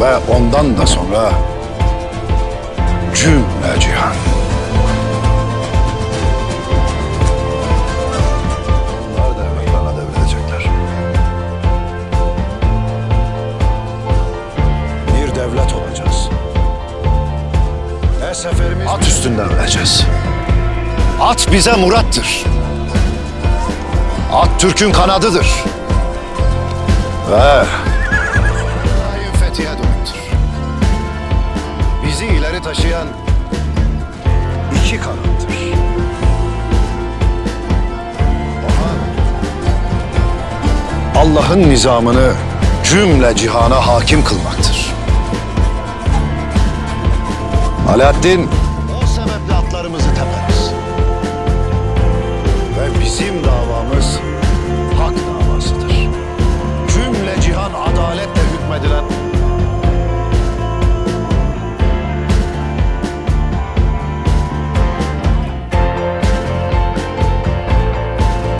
Ve ondan da sonra cümle cihan. Devlet olacağız. Her seferimiz... At üstünde öleceğiz. At bize murattır. At Türk'ün kanadıdır. Ve... Daim fethiye dönüktür. Bizi ileri taşıyan iki kanattır. Allah'ın nizamını cümle cihana hakim kılmaktır. Alaaddin o sebeple atlarımızı teperiz. Ve bizim de